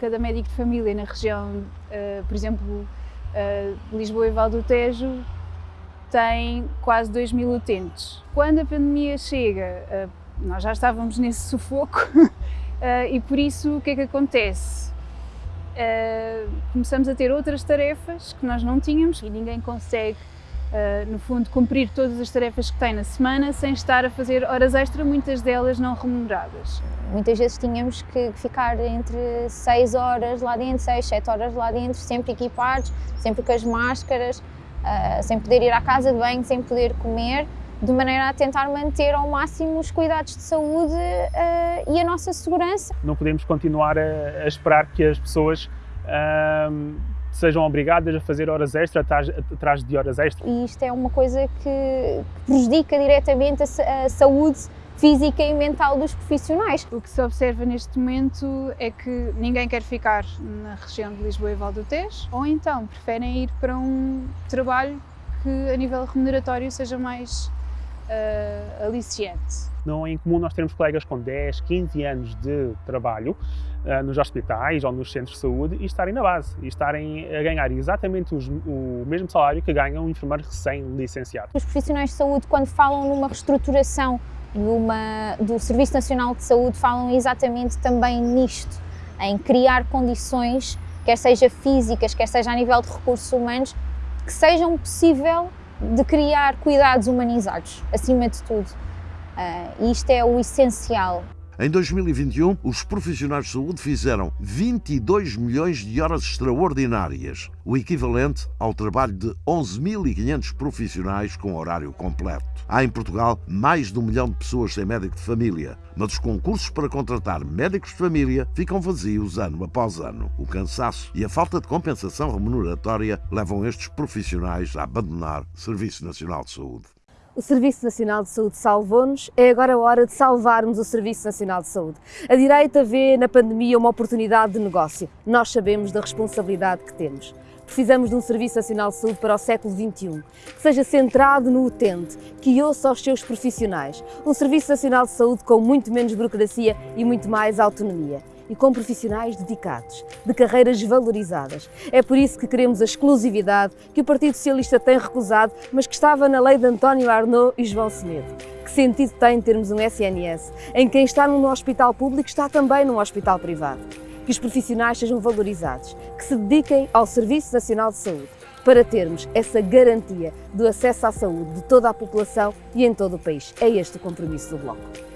cada médico de família na região, uh, por exemplo, uh, Lisboa e Val do Tejo, tem quase 2 mil utentes. Quando a pandemia chega, uh, nós já estávamos nesse sufoco e por isso o que é que acontece? começamos a ter outras tarefas que nós não tínhamos e ninguém consegue no fundo, cumprir todas as tarefas que tem na semana sem estar a fazer horas extra, muitas delas não remuneradas. Muitas vezes tínhamos que ficar entre 6 horas lá dentro, 6, 7 horas lá dentro, sempre equipados, sempre com as máscaras, uh, sem poder ir à casa de banho, sem poder comer, de maneira a tentar manter ao máximo os cuidados de saúde uh, e a nossa segurança. Não podemos continuar a, a esperar que as pessoas uh, sejam obrigadas a fazer horas extra atrás, atrás de horas extra. E isto é uma coisa que prejudica diretamente a, a saúde física e mental dos profissionais. O que se observa neste momento é que ninguém quer ficar na região de Lisboa e Val do Tejo, ou então preferem ir para um trabalho que a nível remuneratório seja mais uh, aliciante. Não é incomum nós termos colegas com 10, 15 anos de trabalho uh, nos hospitais ou nos centros de saúde e estarem na base, e estarem a ganhar exatamente os, o mesmo salário que ganha um enfermeiro recém-licenciado. Os profissionais de saúde, quando falam numa reestruturação uma, do Serviço Nacional de Saúde, falam exatamente também nisto, em criar condições, quer seja físicas, quer seja a nível de recursos humanos, que sejam possível de criar cuidados humanizados, acima de tudo. Uh, isto é o essencial. Em 2021, os profissionais de saúde fizeram 22 milhões de horas extraordinárias, o equivalente ao trabalho de 11.500 profissionais com horário completo. Há em Portugal mais de um milhão de pessoas sem médico de família, mas os concursos para contratar médicos de família ficam vazios ano após ano. O cansaço e a falta de compensação remuneratória levam estes profissionais a abandonar o Serviço Nacional de Saúde. O Serviço Nacional de Saúde salvou-nos, é agora a hora de salvarmos o Serviço Nacional de Saúde. A direita vê na pandemia uma oportunidade de negócio. Nós sabemos da responsabilidade que temos. Precisamos de um Serviço Nacional de Saúde para o século XXI, que seja centrado no utente, que ouça os seus profissionais. Um Serviço Nacional de Saúde com muito menos burocracia e muito mais autonomia e com profissionais dedicados, de carreiras valorizadas. É por isso que queremos a exclusividade que o Partido Socialista tem recusado, mas que estava na lei de António Arnaud e João Semedo. Que sentido tem termos um SNS em quem está num hospital público está também num hospital privado? Que os profissionais sejam valorizados, que se dediquem ao Serviço Nacional de Saúde, para termos essa garantia do acesso à saúde de toda a população e em todo o país. É este o compromisso do Bloco.